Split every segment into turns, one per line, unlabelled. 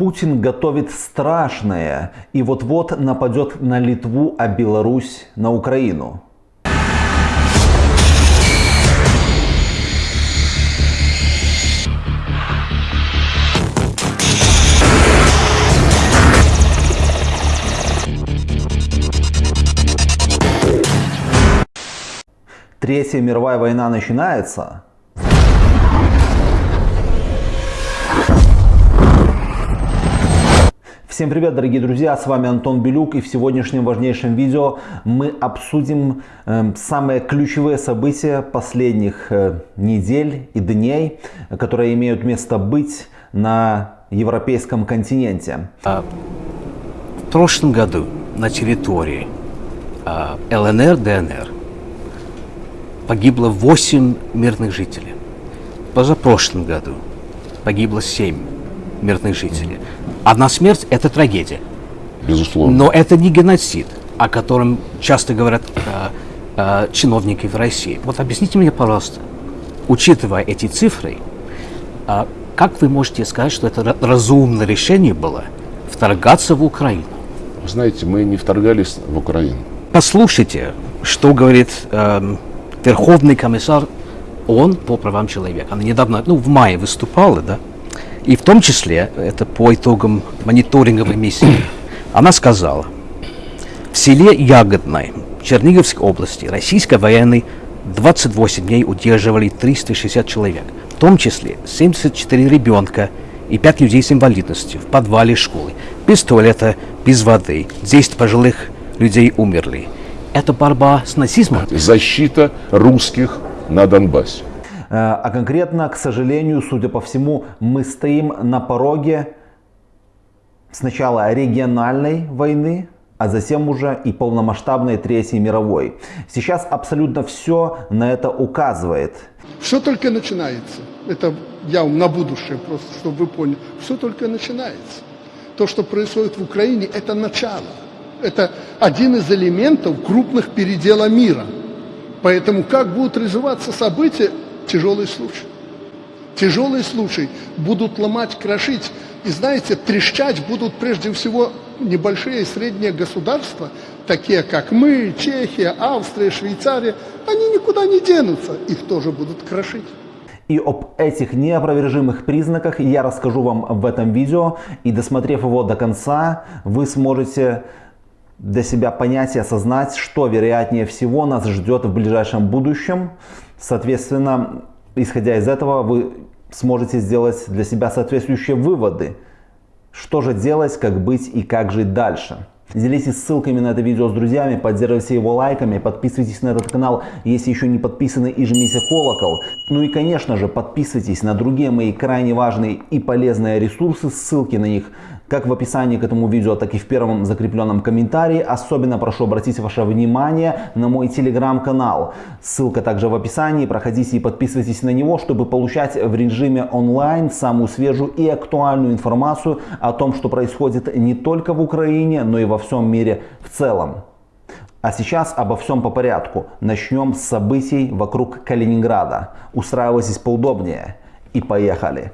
Путин готовит страшное и вот-вот нападет на Литву, а Беларусь на Украину. Третья мировая война начинается, Всем привет, дорогие друзья, с вами Антон Белюк и в сегодняшнем важнейшем видео мы обсудим э, самые ключевые события последних э, недель и дней, которые имеют место быть на европейском континенте.
А, в прошлом году на территории а, ЛНР, ДНР погибло 8 мирных жителей. Позапрошлом году погибло 7 мирных жителей. Одна смерть – это трагедия.
Безусловно.
Но это не геноцид, о котором часто говорят э, э, чиновники в России. Вот объясните мне, пожалуйста, учитывая эти цифры, э, как вы можете сказать, что это разумное решение было вторгаться в Украину?
Вы знаете, мы не вторгались в Украину.
Послушайте, что говорит э, Верховный комиссар ООН по правам человека. Она недавно, ну, в мае выступала, да, и в том числе, это по итогам мониторинговой миссии, она сказала, в селе Ягодной Черниговской области российской военной 28 дней удерживали 360 человек, в том числе 74 ребенка и 5 людей с инвалидностью в подвале школы, без туалета, без воды. 10 пожилых людей умерли. Это борьба с нацизмом?
Защита русских на Донбассе.
Э, а конкретно, к сожалению, судя по всему, мы стоим на пороге сначала региональной войны, а затем уже и полномасштабной Третьей мировой. Сейчас абсолютно все на это указывает.
Все только начинается. Это я на будущее просто, чтобы вы поняли. Все только начинается. То, что происходит в Украине, это начало. Это один из элементов крупных передела мира. Поэтому как будут развиваться события, тяжелый случай. Тяжелый случай. Будут ломать, крошить. И знаете, трещать будут прежде всего небольшие и средние государства, такие как мы, Чехия, Австрия, Швейцария. Они никуда не денутся. Их тоже будут крошить.
И об этих неопровержимых признаках я расскажу вам в этом видео. И досмотрев его до конца, вы сможете для себя понять и осознать, что вероятнее всего нас ждет в ближайшем будущем. Соответственно, исходя из этого, вы сможете сделать для себя соответствующие выводы. Что же делать, как быть и как жить дальше. Делитесь ссылками на это видео с друзьями, поддерживайте его лайками, подписывайтесь на этот канал, если еще не подписаны и жмите колокол. Ну и конечно же подписывайтесь на другие мои крайне важные и полезные ресурсы, ссылки на них как в описании к этому видео, так и в первом закрепленном комментарии. Особенно прошу обратить ваше внимание на мой телеграм-канал. Ссылка также в описании. Проходите и подписывайтесь на него, чтобы получать в режиме онлайн самую свежую и актуальную информацию о том, что происходит не только в Украине, но и во всем мире в целом. А сейчас обо всем по порядку. Начнем с событий вокруг Калининграда. Устраивайтесь поудобнее и поехали.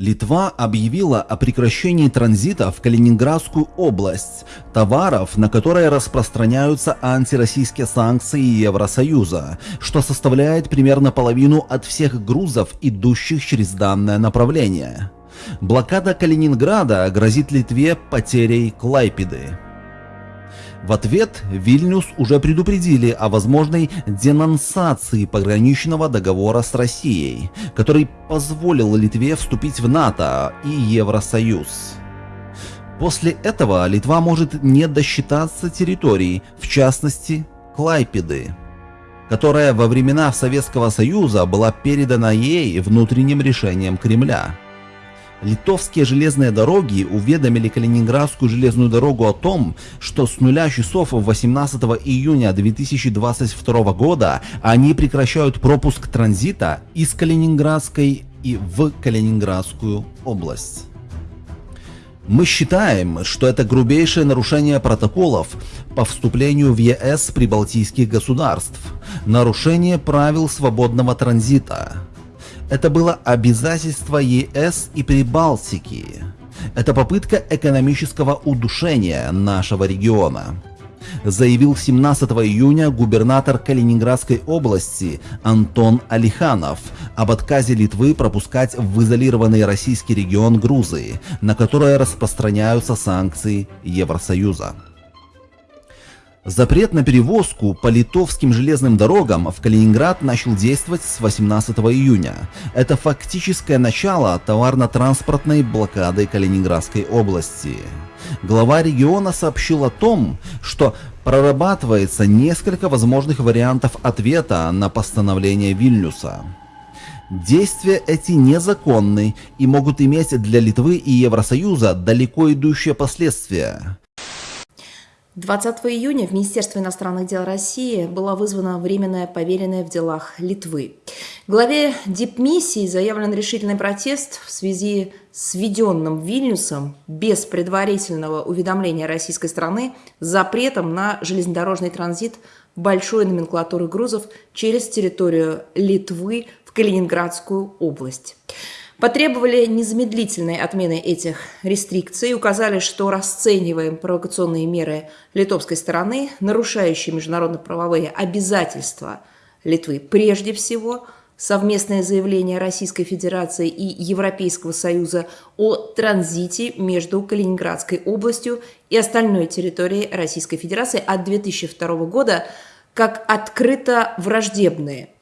Литва объявила о прекращении транзита в Калининградскую область товаров, на которые распространяются антироссийские санкции Евросоюза, что составляет примерно половину от всех грузов, идущих через данное направление. Блокада Калининграда грозит Литве потерей Клайпеды. В ответ Вильнюс уже предупредили о возможной денонсации пограничного договора с Россией, который позволил Литве вступить в НАТО и Евросоюз. После этого Литва может не досчитаться территорий, в частности Клайпеды, которая во времена Советского Союза была передана ей внутренним решением Кремля. Литовские железные дороги уведомили Калининградскую железную дорогу о том, что с нуля часов 18 июня 2022 года они прекращают пропуск транзита из Калининградской и в Калининградскую область.
Мы считаем, что это грубейшее нарушение протоколов по вступлению в ЕС прибалтийских государств, нарушение правил свободного транзита. Это было обязательство ЕС и Прибалтики. Это попытка экономического удушения нашего региона заявил 17 июня губернатор Калининградской области Антон Алиханов об отказе Литвы пропускать в изолированный российский регион Грузии, на которые распространяются санкции Евросоюза. Запрет на перевозку по литовским железным дорогам в Калининград начал действовать с 18 июня. Это фактическое начало товарно-транспортной блокады Калининградской области. Глава региона сообщил о том, что прорабатывается несколько возможных вариантов ответа на постановление Вильнюса. Действия эти незаконны и могут иметь для Литвы и Евросоюза далеко идущие последствия.
20 июня в Министерство иностранных дел России была вызвана временная поверенная в делах Литвы. Главе дипмиссии заявлен решительный протест в связи с введенным Вильнюсом без предварительного уведомления российской страны запретом на железнодорожный транзит большой номенклатуры грузов через территорию Литвы в Калининградскую область. Потребовали незамедлительной отмены этих рестрикций указали, что расцениваем провокационные меры литовской стороны, нарушающие международно-правовые обязательства Литвы. Прежде всего, совместное заявление Российской Федерации и Европейского Союза о транзите между Калининградской областью и остальной территорией Российской Федерации от 2002 года как открыто враждебные –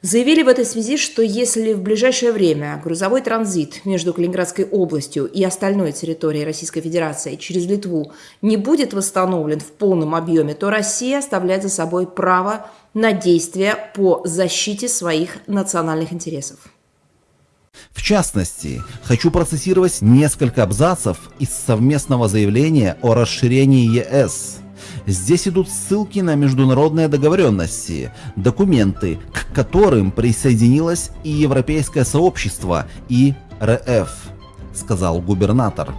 Заявили в этой связи, что если в ближайшее время грузовой транзит между Калининградской областью и остальной территорией Российской Федерации через Литву не будет восстановлен в полном объеме, то Россия оставляет за собой право на действия по защите своих национальных интересов.
В частности, хочу процессировать несколько абзацев из совместного заявления о расширении ЕС – Здесь идут ссылки на международные договоренности, документы, к которым присоединилось и Европейское сообщество, и РФ, сказал губернатор.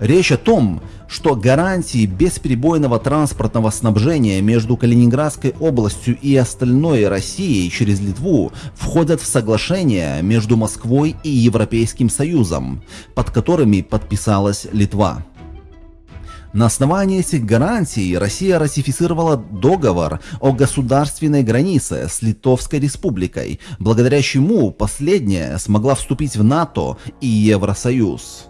Речь о том, что гарантии бесперебойного транспортного снабжения между Калининградской областью и остальной Россией через Литву входят в соглашение между Москвой и Европейским Союзом, под которыми подписалась Литва. На основании этих гарантий Россия ратифицировала договор о государственной границе с Литовской республикой, благодаря чему последняя смогла вступить в НАТО и Евросоюз.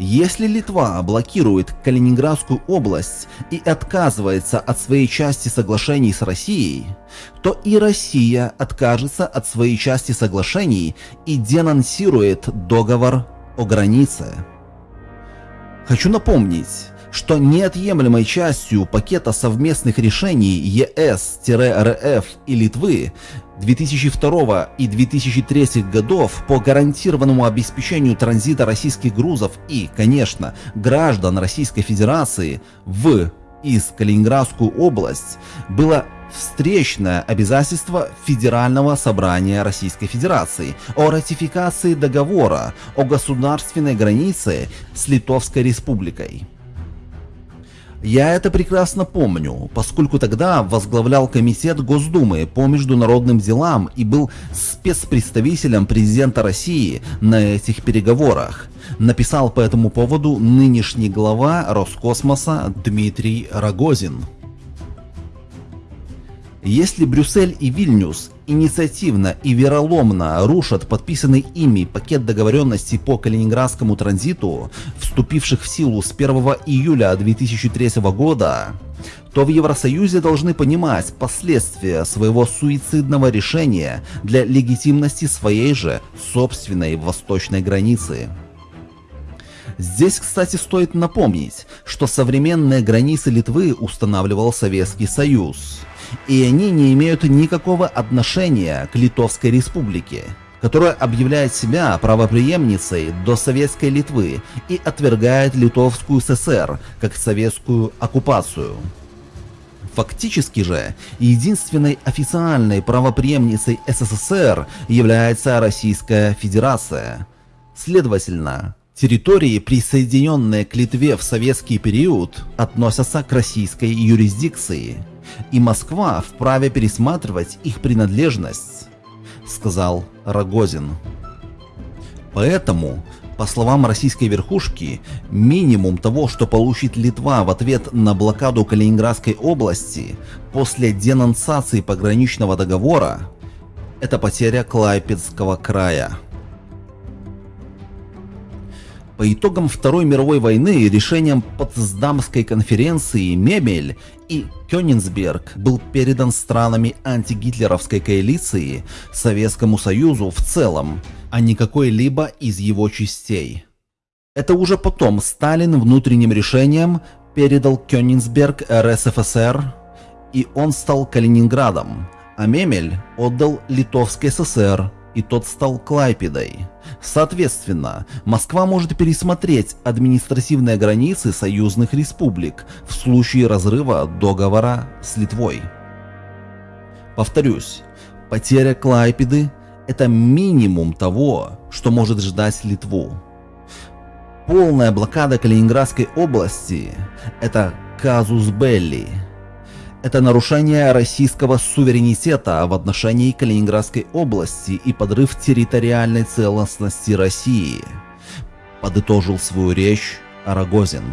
Если Литва блокирует Калининградскую область и отказывается от своей части соглашений с Россией, то и Россия откажется от своей части соглашений и денонсирует договор о границе. Хочу напомнить, что неотъемлемой частью пакета совместных решений ЕС-РФ и Литвы 2002 и 2003 годов по гарантированному обеспечению транзита российских грузов и, конечно, граждан Российской Федерации в из Калининградскую область было встречное обязательство Федерального собрания Российской Федерации о ратификации договора о государственной границе с Литовской Республикой. Я это прекрасно помню, поскольку тогда возглавлял комитет Госдумы по международным делам и был спецпредставителем президента России на этих переговорах. Написал по этому поводу нынешний глава Роскосмоса Дмитрий Рогозин. Если Брюссель и Вильнюс инициативно и вероломно рушат подписанный ими пакет договоренностей по Калининградскому транзиту, вступивших в силу с 1 июля 2003 года, то в Евросоюзе должны понимать последствия своего суицидного решения для легитимности своей же собственной восточной границы. Здесь, кстати, стоит напомнить, что современные границы Литвы устанавливал Советский Союз – и они не имеют никакого отношения к Литовской Республике, которая объявляет себя правопреемницей до Советской Литвы и отвергает Литовскую ССР как советскую оккупацию. Фактически же, единственной официальной правопреемницей СССР является Российская Федерация. Следовательно, Территории, присоединенные к Литве в советский период, относятся к российской юрисдикции, и Москва вправе пересматривать их принадлежность, сказал Рогозин. Поэтому, по словам российской верхушки, минимум того, что получит Литва в ответ на блокаду Калининградской области после денонсации пограничного договора, это потеря Клайпедского края. По итогам Второй мировой войны решением Потсдамской конференции Мемель и Кёнигсберг был передан странами антигитлеровской коалиции Советскому Союзу в целом, а не какой-либо из его частей. Это уже потом Сталин внутренним решением передал Кёнигсберг РСФСР, и он стал Калининградом, а Мемель отдал Литовской ССР, и тот стал Клайпедой. Соответственно, Москва может пересмотреть административные границы союзных республик в случае разрыва договора с Литвой. Повторюсь, потеря Клайпеды – это минимум того, что может ждать Литву. Полная блокада Калининградской области – это казус белли – это нарушение российского суверенитета в отношении Калининградской области и подрыв территориальной целостности России, подытожил свою речь Арагозин.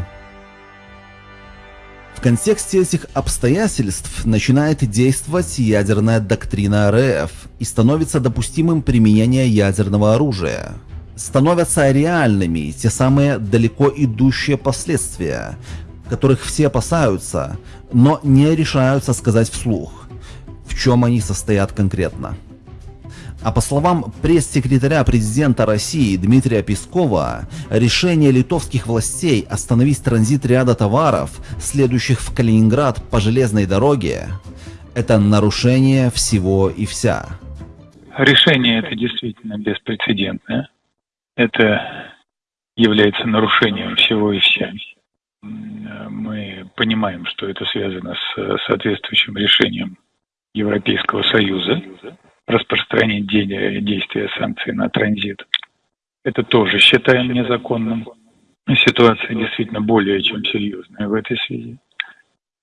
В контексте этих обстоятельств начинает действовать ядерная доктрина РФ и становится допустимым применение ядерного оружия. Становятся реальными те самые далеко идущие последствия, которых все опасаются, но не решаются сказать вслух, в чем они состоят конкретно. А по словам пресс-секретаря президента России Дмитрия Пескова, решение литовских властей остановить транзит ряда товаров, следующих в Калининград по железной дороге, это нарушение всего и вся.
Решение это действительно беспрецедентное. Это является нарушением всего и вся понимаем, что это связано с соответствующим решением Европейского Союза распространение действия санкций на транзит. Это тоже считаем незаконным. Ситуация действительно более чем серьезная в этой связи.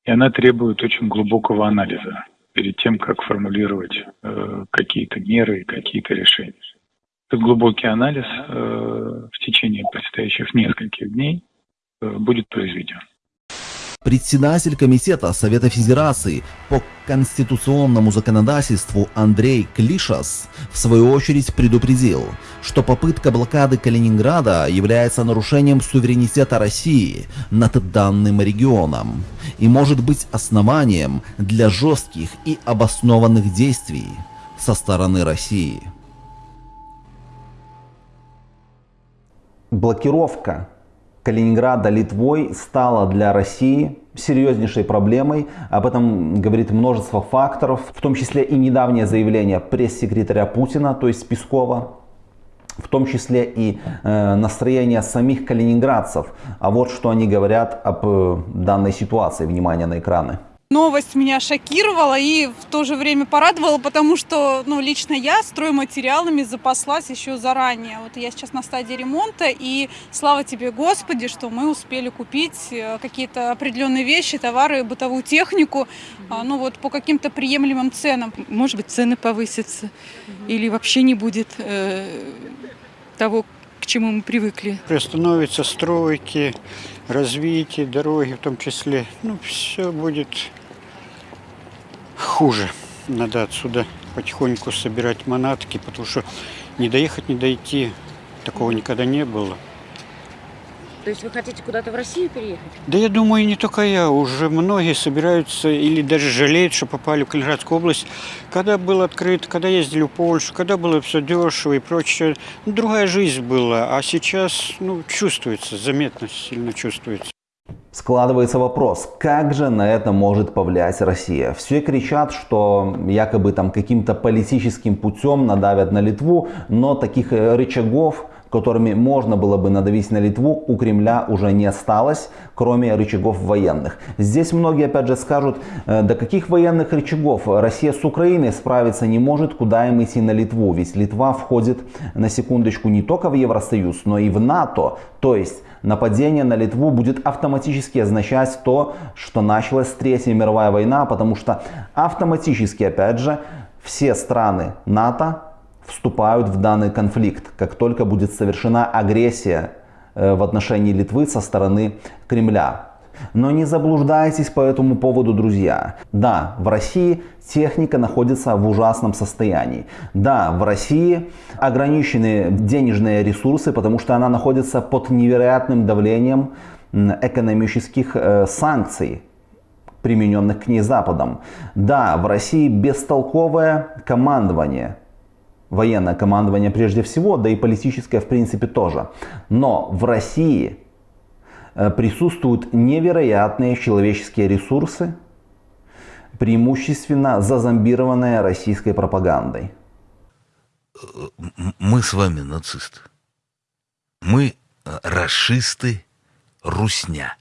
И она требует очень глубокого анализа перед тем, как формулировать э, какие-то меры и какие-то решения. Этот глубокий анализ э, в течение предстоящих нескольких дней Э, будет произведен.
Председатель Комитета Совета Федерации по конституционному законодательству Андрей Клишас в свою очередь предупредил, что попытка блокады Калининграда является нарушением суверенитета России над данным регионом и может быть основанием для жестких и обоснованных действий со стороны России.
Блокировка Калининграда Литвой стала для России серьезнейшей проблемой. Об этом говорит множество факторов, в том числе и недавнее заявление пресс-секретаря Путина, то есть Пескова, в том числе и э, настроение самих калининградцев. А вот что они говорят об э, данной ситуации. Внимание на экраны.
Новость меня шокировала и в то же время порадовала, потому что ну, лично я стройматериалами запаслась еще заранее. Вот я сейчас на стадии ремонта, и слава тебе, Господи, что мы успели купить э, какие-то определенные вещи, товары, бытовую технику, mm ну вот по каким-то приемлемым ценам.
Может быть, цены повысятся, или вообще не будет э, того, к чему мы привыкли.
Приостановятся стройки, развитие, дороги в том числе. Ну, все будет хуже. Надо отсюда потихоньку собирать манатки, потому что не доехать, не дойти, такого никогда не было.
То есть вы хотите куда-то в Россию переехать?
Да я думаю, не только я. Уже многие собираются или даже жалеют, что попали в Калининградскую область. Когда был открыт, когда ездили в Польшу, когда было все дешево и прочее. Ну, другая жизнь была. А сейчас ну, чувствуется, заметно сильно чувствуется.
Складывается вопрос, как же на это может повлиять Россия? Все кричат, что якобы там каким-то политическим путем надавят на Литву, но таких э, рычагов
которыми можно было бы надавить на Литву, у Кремля уже не осталось, кроме рычагов военных. Здесь многие опять же скажут, э, до каких военных рычагов Россия с Украиной справиться не может, куда им идти на Литву. Ведь Литва входит, на секундочку, не только в Евросоюз, но и в НАТО. То есть нападение на Литву будет автоматически означать то, что началась Третья мировая война, потому что автоматически, опять же, все страны НАТО вступают в данный конфликт, как только будет совершена агрессия э, в отношении Литвы со стороны Кремля. Но не заблуждайтесь по этому поводу, друзья. Да, в России техника находится в ужасном состоянии. Да, в России ограничены денежные ресурсы, потому что она находится под невероятным давлением экономических э, санкций примененных к ней Западом. Да, в России бестолковое командование, военное командование прежде всего, да и политическое в принципе тоже. Но в России присутствуют невероятные человеческие ресурсы, преимущественно зазомбированные российской пропагандой.
Мы с вами нацисты. Мы э, расисты, русня.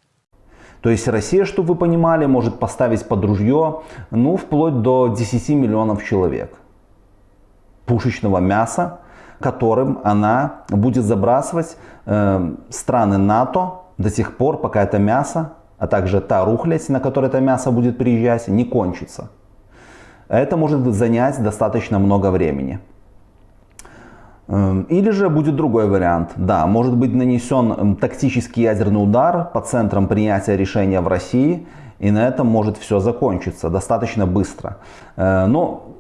То есть Россия, чтобы вы понимали, может поставить под ружье, ну, вплоть до 10 миллионов человек пушечного мяса, которым она будет забрасывать э, страны НАТО до тех пор, пока это мясо, а также та рухлядь, на которой это мясо будет приезжать, не кончится. Это может занять достаточно много времени. Эм, или же будет другой вариант. Да, может быть нанесен эм, тактический ядерный удар по центрам принятия решения в России, и на этом может все закончиться достаточно быстро. Э, но,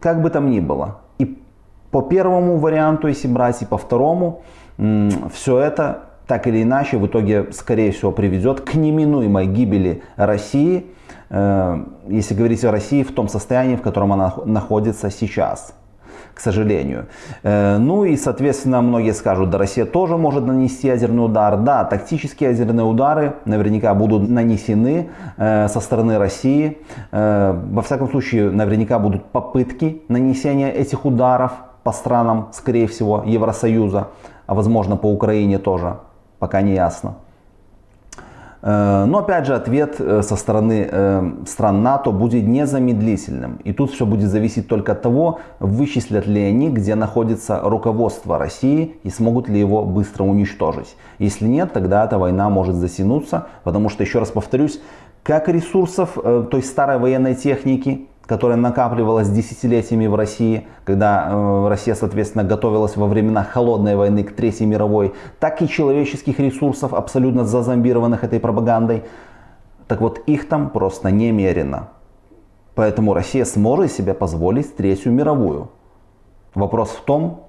как бы там ни было, и по первому варианту, если брать, и по второму, все это так или иначе в итоге, скорее всего, приведет к неминуемой гибели России, э, если говорить о России в том состоянии, в котором она находится сейчас к сожалению. Э, ну и, соответственно, многие скажут, да, Россия тоже может нанести ядерный удар. Да, тактические ядерные удары наверняка будут нанесены э, со стороны России. Во всяком случае, наверняка будут попытки нанесения этих ударов по странам, скорее всего, Евросоюза, а возможно по Украине тоже, пока не ясно. Э, но опять же ответ э, со стороны э, стран НАТО будет незамедлительным. И тут все будет зависеть только от того, вычислят ли они, где находится руководство России и смогут ли его быстро уничтожить. Если нет, тогда эта война может затянуться, потому что, еще раз повторюсь, как ресурсов той старой военной техники, которая накапливалась десятилетиями в России, когда э, Россия, соответственно, готовилась во времена холодной войны к Третьей мировой, так и человеческих ресурсов, абсолютно зазомбированных этой пропагандой. Так вот, их там просто немерено. Поэтому Россия сможет себе позволить Третью мировую. Вопрос в том,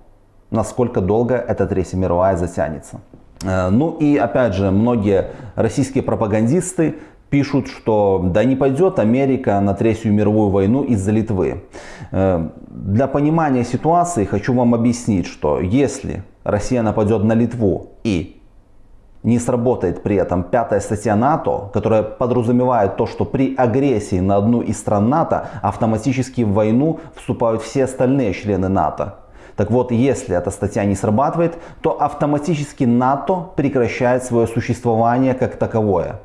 насколько долго эта Третья мировая затянется. Э, ну и опять же, многие российские пропагандисты пишут, что да не пойдет Америка на Третью мировую войну из-за Литвы. Э, для понимания ситуации хочу вам объяснить, что если Россия нападет на Литву и не сработает при этом пятая статья НАТО, которая подразумевает то, что при агрессии на одну из стран НАТО автоматически в войну вступают все остальные члены НАТО. Так вот, если эта статья не срабатывает, то автоматически НАТО прекращает свое существование как таковое.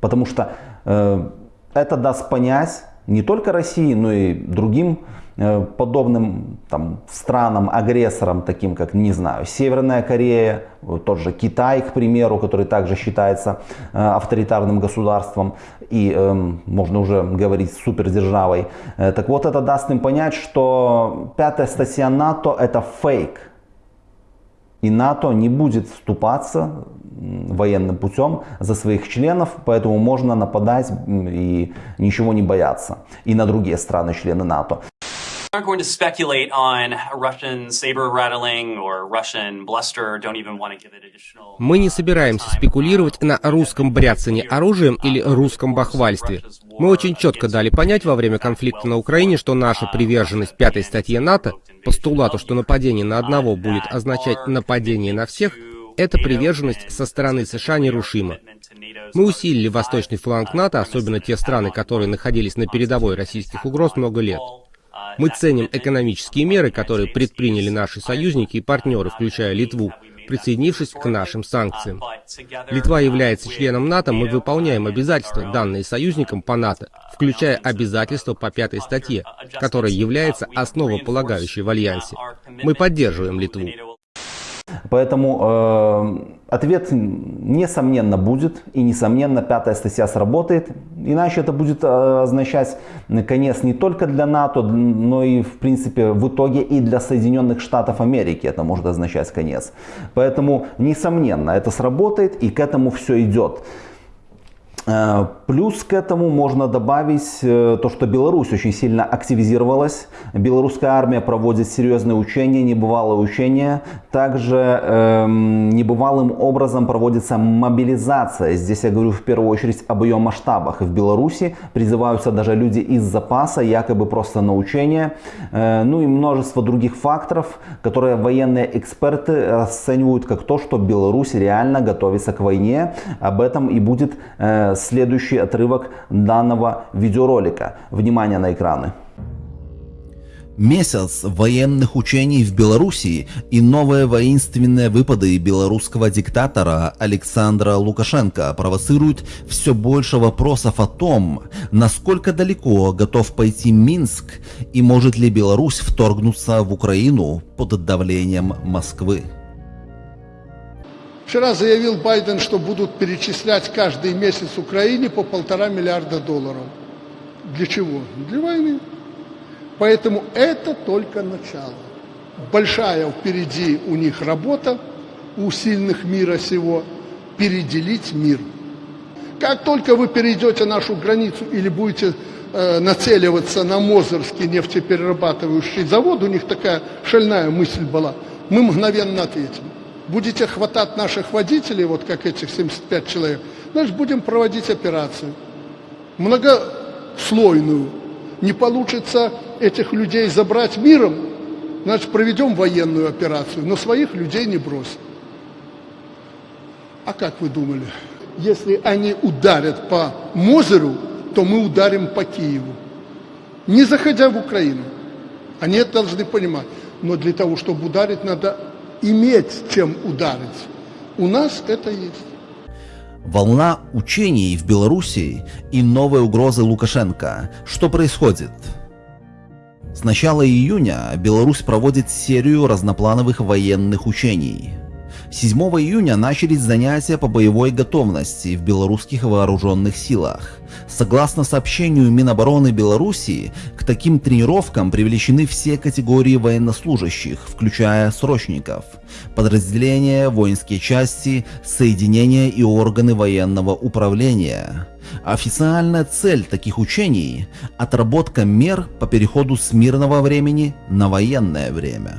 Потому что э, это даст понять не только России, но и другим э, подобным там, странам, агрессорам, таким как, не знаю, Северная Корея, тот же Китай, к примеру, который также считается э, авторитарным государством и э, можно уже говорить супердержавой. Э, так вот, это даст им понять, что пятая статья НАТО это фейк. И НАТО не будет вступаться военным путем за своих членов, поэтому можно нападать и ничего не бояться. И на другие страны-члены НАТО.
Aren't going to speculate on Russian saber rattling or Russian bluster. Don't even want to give it additional.
Мы не собираемся спекулировать на русском бряцании оружием или русском бахвальстве. Мы очень четко дали понять во время конфликта на Украине, что наша приверженность пятой статье НАТО, постулату, что нападение на одного будет означать нападение на всех, эта приверженность со стороны США нерушима. Мы усилили восточный фланг НАТО, особенно те страны, которые находились на передовой российских угроз много лет.
Мы ценим экономические меры, которые предприняли наши союзники и партнеры, включая Литву, присоединившись к нашим санкциям. Литва является членом НАТО, мы выполняем обязательства, данные союзникам по НАТО, включая обязательства по пятой статье, которая является основополагающей в Альянсе. Мы поддерживаем Литву.
Поэтому э, ответ несомненно будет, и несомненно пятая статья сработает. Иначе это будет э, означать конец не только для НАТО, но и в принципе в итоге и для Соединенных Штатов Америки это может означать конец. Поэтому несомненно это сработает и к этому все идет. Э, плюс к этому можно добавить э, то, что Беларусь очень сильно активизировалась. Белорусская армия проводит серьезные учения, небывалые учения. Также э, небывалым образом проводится мобилизация. Здесь я говорю в первую очередь об ее масштабах. В Беларуси призываются даже люди из запаса, якобы просто на учения. Э, ну и множество других факторов, которые военные эксперты расценивают как то, что Беларусь реально готовится к войне. Об этом и будет э, следующий отрывок данного видеоролика. Внимание на экраны.
Месяц военных учений в Белоруссии и новые воинственные выпады белорусского диктатора Александра Лукашенко провоцируют все больше вопросов о том, насколько далеко готов пойти Минск и может ли Беларусь вторгнуться в Украину под давлением Москвы.
Вчера заявил Байден, что будут перечислять каждый месяц Украине по полтора миллиарда долларов. Для чего? Для войны. Поэтому это только начало. Большая впереди у них работа, у сильных мира сего, переделить мир. Как только вы перейдете нашу границу или будете э, нацеливаться на Мозырский нефтеперерабатывающий завод, у них такая шальная мысль была, мы мгновенно ответим будете хватать наших водителей, вот как этих 75 человек, значит, будем проводить операцию. Многослойную. Не получится этих людей забрать миром, значит, проведем военную операцию, но своих людей не бросим. А как вы думали? Если они ударят по Мозеру, то мы ударим по Киеву. Не заходя в Украину. Они это должны понимать. Но для того, чтобы ударить, надо иметь чем ударить. У нас это есть.
Волна учений в Белоруссии и новые угрозы Лукашенко. Что происходит? С начала июня Беларусь проводит серию разноплановых военных учений – 7 июня начались занятия по боевой готовности в белорусских вооруженных силах. Согласно сообщению Минобороны Белоруссии, к таким тренировкам привлечены все категории военнослужащих, включая срочников, подразделения, воинские части, соединения и органы военного управления. Официальная цель таких учений – отработка мер по переходу с мирного времени на военное время.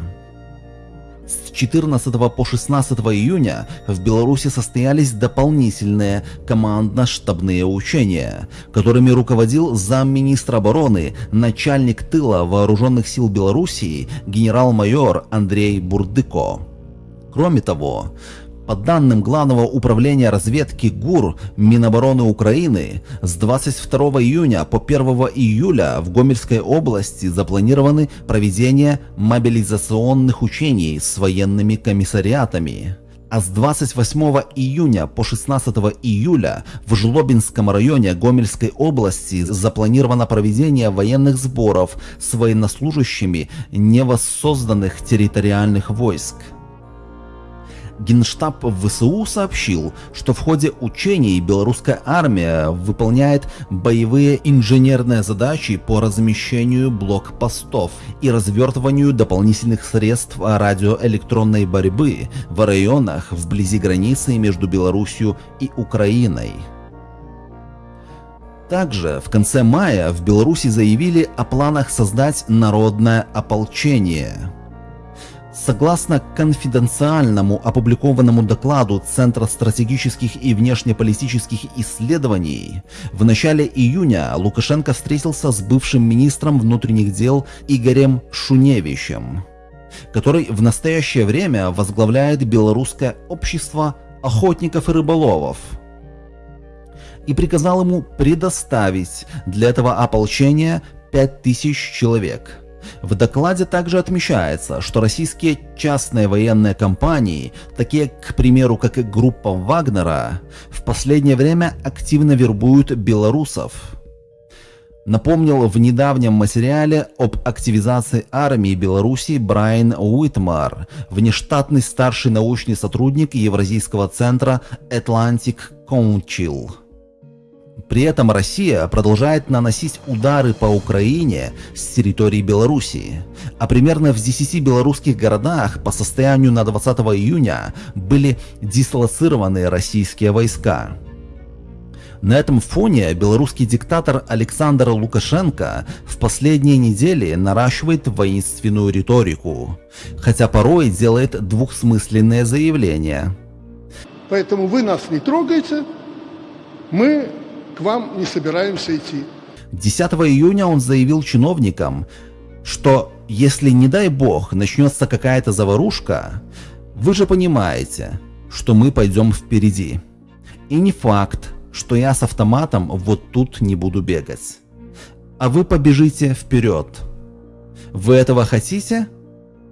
С 14 по 16 июня в Беларуси состоялись дополнительные командно-штабные учения, которыми руководил замминистра обороны, начальник тыла вооруженных сил Белоруссии генерал-майор Андрей Бурдыко. Кроме того, по данным Главного управления разведки ГУР Минобороны Украины, с 22 июня по 1 июля в Гомельской области запланированы проведение мобилизационных учений с военными комиссариатами. А с 28 июня по 16 июля в Жлобинском районе Гомельской области запланировано проведение военных сборов с военнослужащими невоссозданных территориальных войск. Генштаб ВСУ сообщил, что в ходе учений белорусская армия выполняет боевые инженерные задачи по размещению блокпостов и развертыванию дополнительных средств радиоэлектронной борьбы в районах вблизи границы между Беларусью и Украиной. Также в конце мая в Беларуси заявили о планах создать народное ополчение – Согласно конфиденциальному опубликованному докладу Центра стратегических и внешнеполитических исследований, в начале июня Лукашенко встретился с бывшим министром внутренних дел Игорем Шуневичем, который в настоящее время возглавляет Белорусское общество охотников и рыболовов, и приказал ему предоставить для этого ополчения 5000 человек – В докладе также отмечается, что российские частные военные компании, такие, к примеру, как и группа Вагнера, в последнее время активно вербуют белорусов. Напомнил в недавнем материале об активизации армии Беларуси Брайан Уитмар, внештатный старший научный сотрудник Евразийского центра Atlantic Council. При этом Россия продолжает наносить удары по Украине с территории Белоруссии, а примерно в 10 белорусских городах по состоянию на 20 июня были дислоцированы российские войска. На этом фоне белорусский диктатор Александр Лукашенко в последние недели наращивает воинственную риторику, хотя порой делает двухсмысленные заявления.
Поэтому вы нас не трогаете, мы к вам не собираемся идти.
10 июня он заявил чиновникам, что если, не дай бог, начнется какая-то заварушка, вы же понимаете, что мы пойдем впереди. И не факт, что я с автоматом вот тут не буду бегать. А вы побежите вперед. Вы этого хотите?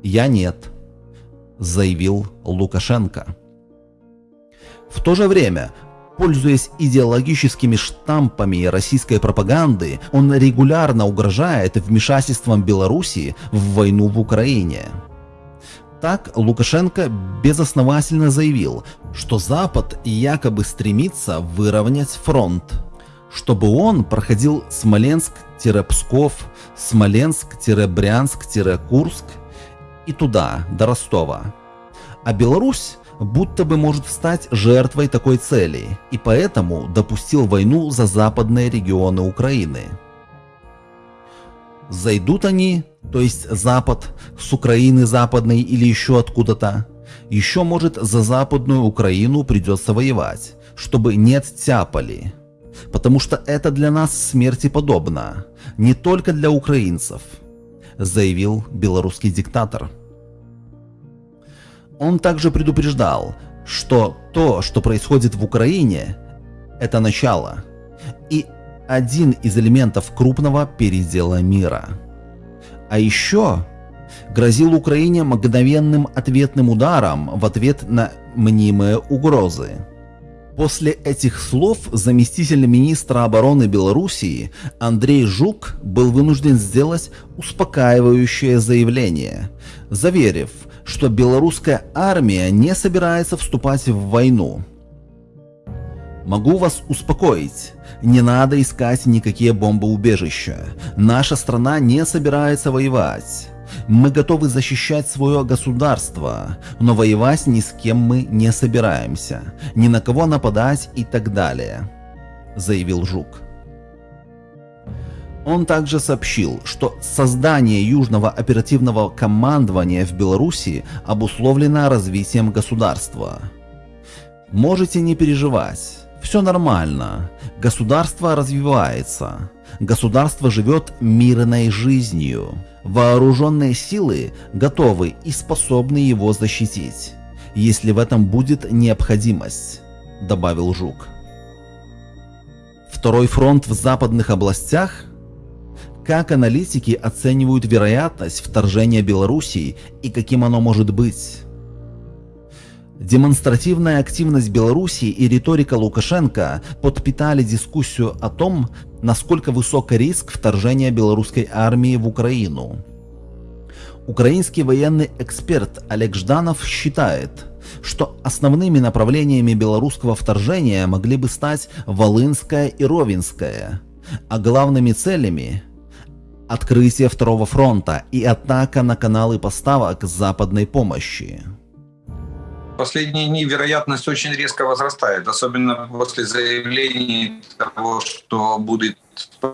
Я нет, заявил Лукашенко. В то же время Пользуясь идеологическими штампами российской пропаганды, он регулярно угрожает вмешательством Белоруссии в войну в Украине. Так Лукашенко безосновательно заявил, что Запад якобы стремится выровнять фронт, чтобы он проходил Смоленск-Псков, Смоленск-Брянск-Курск и туда, до Ростова. А Беларусь будто бы может стать жертвой такой цели, и поэтому допустил войну за западные регионы Украины. Зайдут они, то есть Запад, с Украины западной или еще откуда-то, еще может за западную Украину придется воевать, чтобы не оттяпали. Потому что это для нас смерти подобно, не только для украинцев, заявил белорусский диктатор. Он также предупреждал, что то, что происходит в Украине, это начало и один из элементов крупного передела мира. А еще грозил Украине мгновенным ответным ударом в ответ на мнимые угрозы. После этих слов заместитель министра обороны Белоруссии Андрей Жук был вынужден сделать успокаивающее заявление, заверив, что белорусская армия не собирается вступать в войну. Могу вас успокоить, не надо искать никакие бомбоубежища. Наша страна не собирается воевать. Мы готовы защищать свое государство, но воевать ни с кем мы не собираемся, ни на кого нападать и так далее, заявил Жук. Он также сообщил, что создание Южного оперативного командования в Беларуси обусловлено развитием государства. Можете не переживать, все нормально, государство развивается, государство живет мирной жизнью, вооруженные силы готовы и способны его защитить, если в этом будет необходимость, добавил Жук. Второй фронт в западных областях как аналитики оценивают вероятность вторжения Белоруссии и каким оно может быть? Демонстративная активность Белоруссии и риторика Лукашенко подпитали дискуссию о том, насколько высок риск вторжения белорусской армии в Украину. Украинский военный эксперт Олег Жданов считает, что основными направлениями белорусского вторжения могли бы стать Волынская и Ровенская, а главными целями открытие второго фронта и атака на каналы поставок западной помощи.
Последние дни вероятность очень резко возрастает, особенно после заявлений того, что будет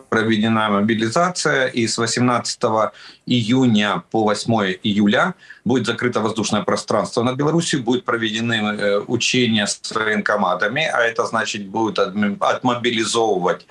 проведена мобилизация, и с 18 июня по 8 июля будет закрыто воздушное пространство над Беларусью, будут проведены э, учения с военкоматами, а это значит будет отмобилизовывать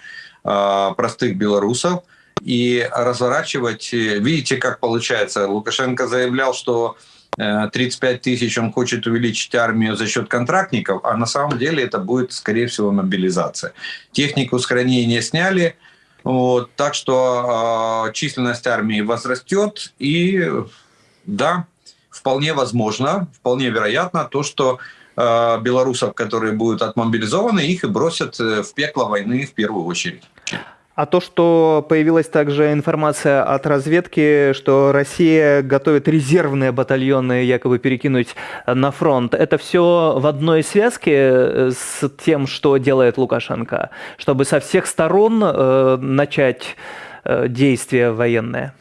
э, простых белорусов, и разворачивать. Видите, как получается. Лукашенко заявлял, что 35 э, тысяч он хочет увеличить армию за счет контрактников, а на самом деле это будет, скорее всего, мобилизация. Технику с хранения сняли, Вот, так что э, численность армии возрастет, и да, вполне возможно, вполне вероятно то, что э, белорусов, которые будут отмобилизованы, их и бросят э, в пекло войны в первую очередь.
А то, что появилась также информация от разведки, что Россия готовит резервные батальоны якобы перекинуть на фронт, это все в одной связке э, с тем, что делает Лукашенко, чтобы со всех сторон э, начать э, действия военные?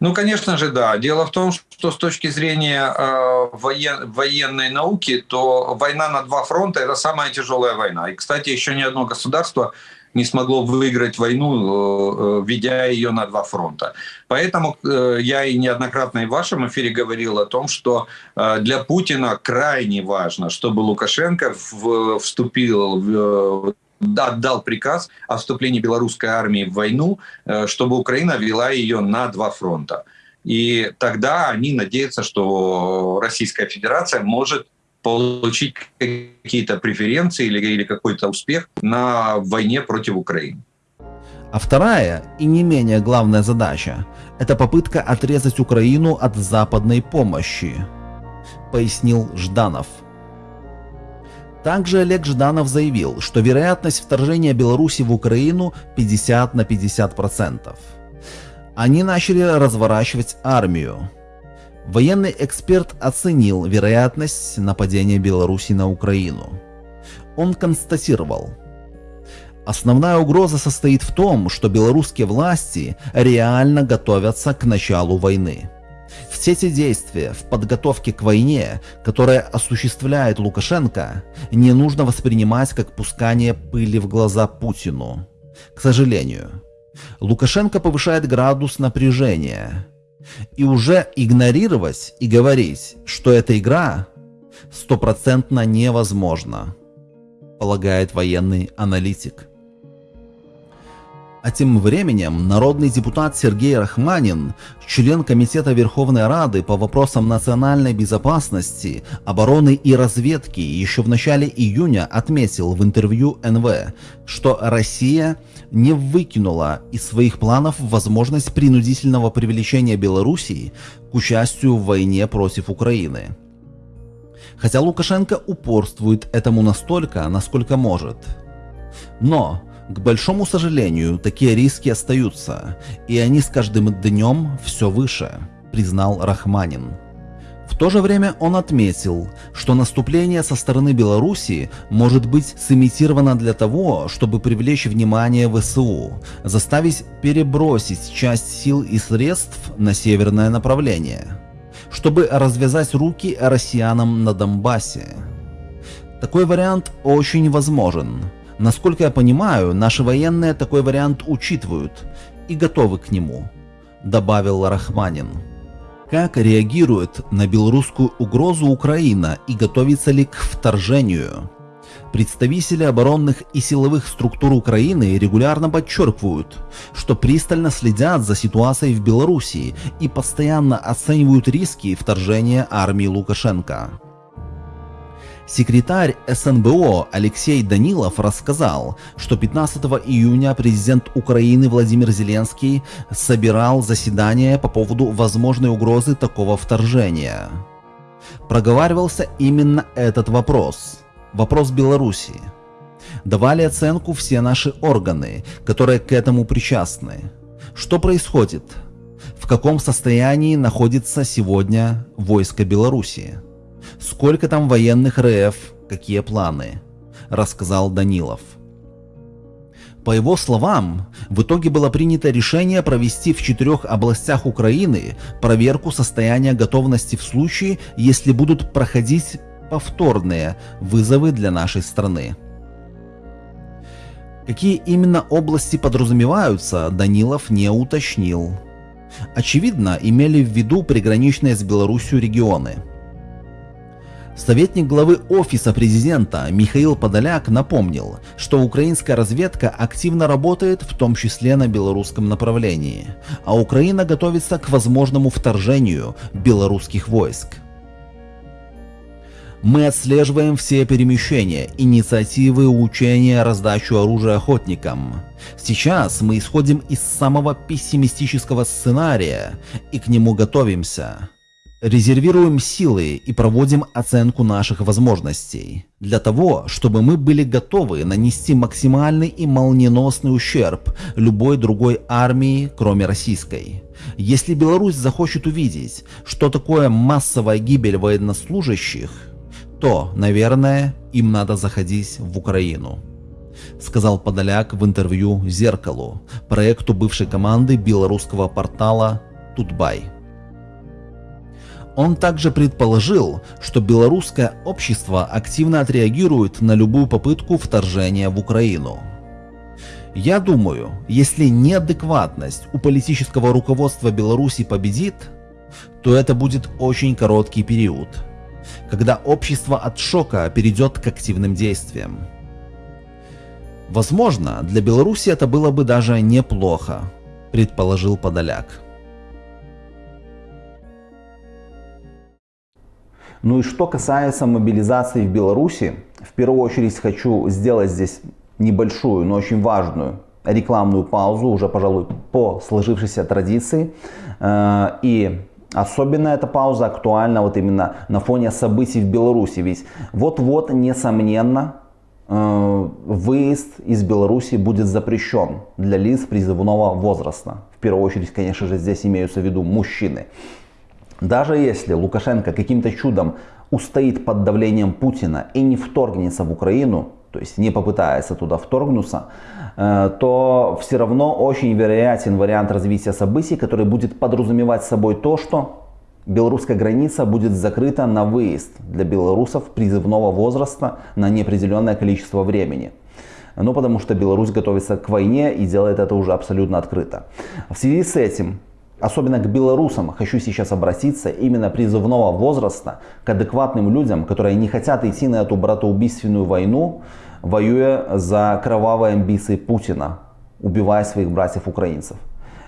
Ну, конечно же, да. Дело в том, что с точки зрения э, воен, военной науки, то война на два фронта – это самая тяжелая война. И, кстати, еще ни одно государство не смогло выиграть войну, э, ведя ее на два фронта. Поэтому э, я и неоднократно и в вашем эфире говорил о том, что э, для Путина крайне важно, чтобы Лукашенко вступил в отдал приказ о вступлении белорусской армии в войну, чтобы Украина вела ее на два фронта. И тогда они надеются, что Российская Федерация может получить какие-то преференции или, или какой-то успех на войне против Украины.
А вторая и не менее главная задача – это попытка отрезать Украину от западной помощи, пояснил Жданов. Также Олег Жданов заявил, что вероятность вторжения Беларуси в Украину 50 на 50%. Они начали разворачивать армию. Военный эксперт оценил вероятность нападения Беларуси на Украину. Он констатировал, Основная угроза состоит в том, что белорусские власти реально готовятся к началу войны. Все эти действия в подготовке к войне, которая осуществляет Лукашенко, не нужно воспринимать как пускание пыли в глаза Путину. К сожалению, Лукашенко повышает градус напряжения, и уже игнорировать и говорить, что эта игра стопроцентно невозможно, полагает военный аналитик. А тем временем народный депутат Сергей Рахманин, член Комитета Верховной Рады по вопросам национальной безопасности, обороны и разведки, еще в начале июня отметил в интервью НВ, что Россия не выкинула из своих планов возможность принудительного привлечения Белоруссии к участию в войне против Украины. Хотя Лукашенко упорствует этому настолько, насколько может. Но к большому сожалению, такие риски остаются, и они с каждым днем все выше, признал Рахманин. В то же время он отметил, что наступление со стороны Белоруссии может быть сымитировано для того, чтобы привлечь внимание ВСУ, заставить перебросить часть сил и средств на северное направление, чтобы развязать руки россиянам на Донбассе. Такой вариант очень возможен, Насколько я понимаю, наши военные такой вариант учитывают и готовы к нему, добавил Рахманин. Как реагирует на белорусскую угрозу Украина и готовится ли к вторжению? Представители оборонных и силовых структур Украины регулярно подчеркивают, что пристально следят за ситуацией в Белоруссии и постоянно оценивают риски вторжения армии Лукашенко. Секретарь СНБО Алексей Данилов рассказал, что 15 июня президент Украины Владимир Зеленский собирал заседание по поводу возможной угрозы такого вторжения. Проговаривался именно этот вопрос. Вопрос Беларуси. Давали оценку все наши органы, которые к этому причастны. Что происходит? В каком состоянии находится сегодня войско Беларуси? Сколько там военных РФ, какие планы, рассказал Данилов. По его словам, в итоге было принято решение провести в четырех областях Украины проверку состояния готовности в случае, если будут проходить повторные вызовы для нашей страны. Какие именно области подразумеваются, Данилов не уточнил. Очевидно, имели в виду приграничные с Беларусью регионы – Советник главы Офиса президента Михаил Подоляк напомнил, что украинская разведка активно работает в том числе на белорусском направлении, а Украина готовится к возможному вторжению белорусских войск.
Мы отслеживаем все перемещения, инициативы, учения, раздачу оружия охотникам. Сейчас мы исходим из самого пессимистического сценария и к нему готовимся. Резервируем силы и проводим оценку наших возможностей. Для того, чтобы мы были готовы нанести максимальный и молниеносный ущерб любой другой армии, кроме российской. Если Беларусь захочет увидеть, что такое массовая гибель военнослужащих, то, наверное, им надо заходить в Украину. Сказал Подоляк в интервью «Зеркалу», проекту бывшей команды белорусского портала «Тутбай». Он также предположил, что белорусское общество активно отреагирует на любую попытку вторжения в Украину. Я думаю, если неадекватность у политического руководства Беларуси победит, то это будет очень короткий период, когда общество от шока перейдет к активным действиям. Возможно, для Беларуси это было бы даже неплохо, предположил Подоляк.
Ну и что касается мобилизации в Беларуси, в первую очередь хочу сделать здесь небольшую, но очень важную рекламную паузу, уже, пожалуй, по сложившейся традиции. Э, и особенно эта пауза актуальна вот именно на фоне событий в Беларуси. Ведь вот-вот, несомненно, э, выезд из Беларуси будет запрещен для лиц призывного возраста. В первую очередь, конечно же, здесь имеются в виду мужчины. Даже если Лукашенко каким-то чудом устоит под давлением Путина и не вторгнется в Украину, то есть не попытается туда вторгнуться, э, то все равно очень вероятен вариант развития событий, который будет подразумевать собой то, что белорусская граница будет закрыта на выезд для белорусов призывного возраста на неопределенное количество времени. Ну, потому что Беларусь готовится к войне и делает это уже абсолютно открыто. В связи с этим особенно к белорусам, хочу сейчас обратиться именно призывного возраста, к адекватным людям, которые не хотят идти на эту братоубийственную войну, воюя за кровавые амбиции Путина, убивая своих братьев-украинцев.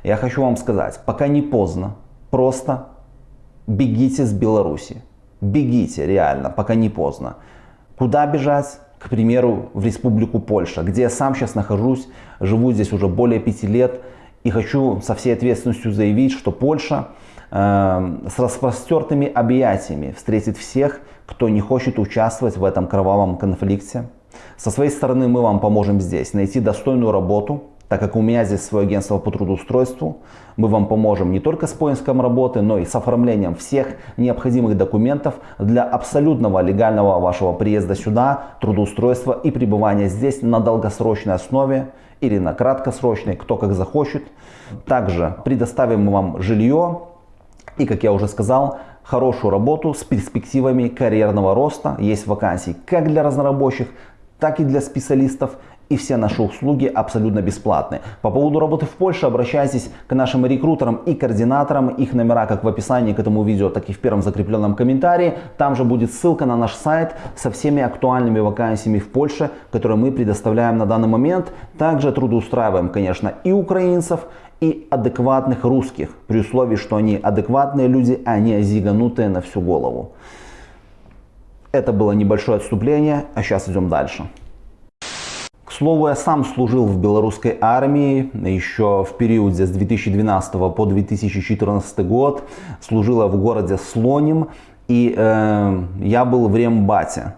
Я хочу вам сказать, пока не поздно, просто бегите с Беларуси. Бегите, реально, пока не поздно. Куда бежать? К примеру, в Республику Польша, где я сам сейчас нахожусь, живу здесь уже более пяти лет. И хочу со всей ответственностью заявить, что Польша э, с распростертыми объятиями встретит всех, кто не хочет участвовать в этом кровавом конфликте. Со своей стороны мы вам поможем здесь найти достойную работу, так как у меня здесь свое агентство по трудоустройству. Мы вам поможем не только с поиском работы, но и с оформлением всех необходимых документов для абсолютного легального вашего приезда сюда, трудоустройства и пребывания здесь на долгосрочной основе или на краткосрочной, кто как захочет. Также предоставим вам жилье и, как я уже сказал, хорошую работу с перспективами карьерного роста. Есть вакансии как для разнорабочих, так и для специалистов и все наши услуги абсолютно бесплатны. По поводу работы в Польше обращайтесь к нашим рекрутерам и координаторам. Их номера как в описании к этому видео, так и в первом закрепленном комментарии. Там же будет ссылка на наш сайт со всеми актуальными вакансиями в Польше, которые мы предоставляем на данный момент. Также трудоустраиваем, конечно, и украинцев, и адекватных русских, при условии, что они адекватные люди, а не зиганутые на всю голову. Это было небольшое отступление, а сейчас идем дальше слову, я сам служил в белорусской армии еще в периоде с 2012 по 2014 год. Служила в городе Слоним и э, я был в Рембате.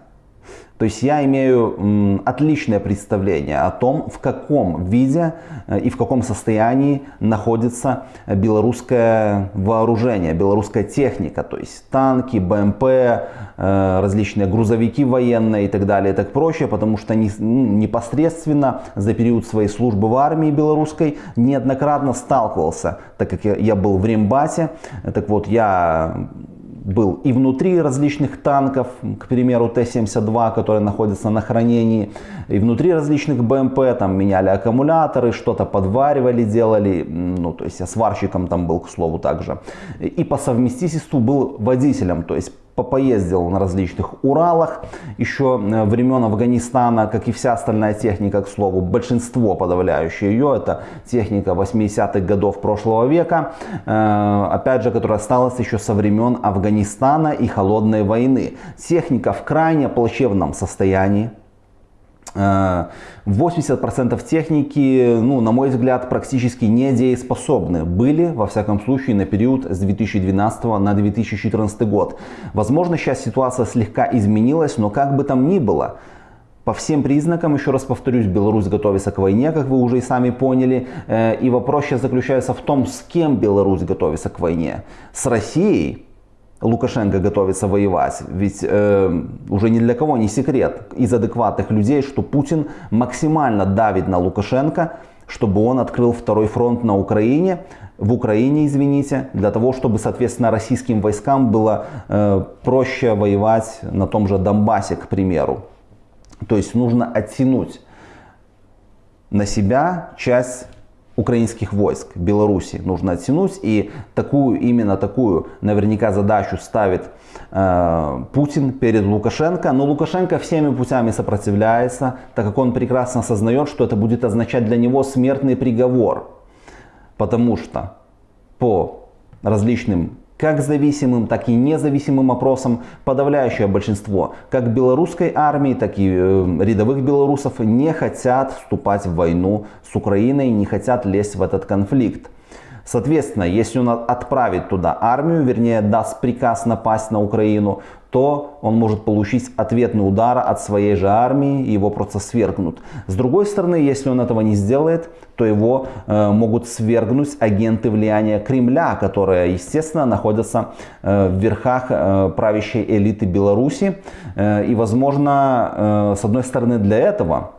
То есть я имею отличное представление о том, в каком виде э, и в каком состоянии находится белорусское вооружение, белорусская техника, то есть танки, БМП, э, различные грузовики военные и так далее и так прочее, потому что непосредственно за период своей службы в армии белорусской неоднократно сталкивался, так как я был в Рембате, так вот я был и внутри различных танков, к примеру Т-72, которые находятся на хранении, и внутри различных БМП, там меняли аккумуляторы, что-то подваривали, делали, ну то есть я сварщиком там был, к слову, также. И по совместительству был водителем, то есть поездил на различных Уралах, еще э, времен Афганистана, как и вся остальная техника, к слову, большинство подавляющее ее, это техника 80-х годов прошлого века, э, опять же, которая осталась еще со времен Афганистана и Холодной войны. Техника в крайне плачевном состоянии, 80% э, техники, ну, на мой взгляд, практически недееспособны были, во всяком случае, на период с 2012 на 2014 год. Возможно, сейчас ситуация слегка изменилась, но как бы там ни было, по всем признакам, еще раз повторюсь, Беларусь готовится к войне, как вы уже и сами поняли. Э, и вопрос сейчас заключается в том, с кем Беларусь готовится к войне. С Россией, Лукашенко готовится воевать. Ведь э, уже ни для кого не секрет из адекватных людей, что Путин максимально давит на Лукашенко, чтобы он открыл второй фронт на Украине, в Украине, извините, для того, чтобы, соответственно, российским войскам было э, проще воевать на том же Донбассе, к примеру. То есть нужно оттянуть на себя часть украинских войск Беларуси нужно оттянуть. И такую, именно такую наверняка задачу ставит э, Путин перед Лукашенко. Но Лукашенко всеми путями сопротивляется, так как он прекрасно осознает, что это будет означать для него смертный приговор. Потому что по различным как зависимым, так и независимым опросам подавляющее большинство как белорусской армии, так и э, рядовых белорусов не хотят вступать в войну с Украиной, не хотят лезть в этот конфликт. Соответственно, если он отправит туда армию, вернее даст приказ напасть на Украину, то он может получить ответный удар от своей же армии, его просто свергнут. С другой стороны, если он этого не сделает, то его э, могут свергнуть агенты влияния Кремля, которые, естественно, находятся э, в верхах э, правящей элиты Беларуси. Э, и, возможно, э, с одной стороны, для этого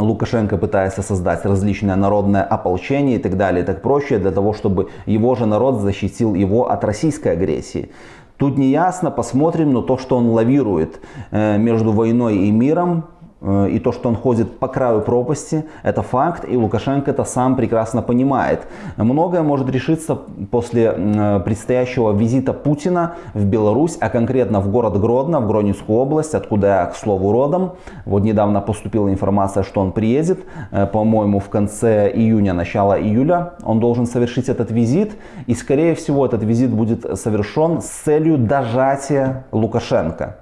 Лукашенко пытается создать различное народное ополчение и так далее, и так проще, для того, чтобы его же народ защитил его от российской агрессии. Тут не ясно, посмотрим, но то, что он лавирует э, между войной и миром, и то, что он ходит по краю пропасти, это факт, и Лукашенко это сам прекрасно понимает. Многое может решиться после э, предстоящего визита Путина в Беларусь, а конкретно в город Гродно, в Гронинскую область, откуда я, к слову, родом. Вот недавно поступила информация, что он приедет, э, по-моему, в конце июня, начало июля. Он должен совершить этот визит, и, скорее всего, этот визит будет совершен с целью дожатия Лукашенко.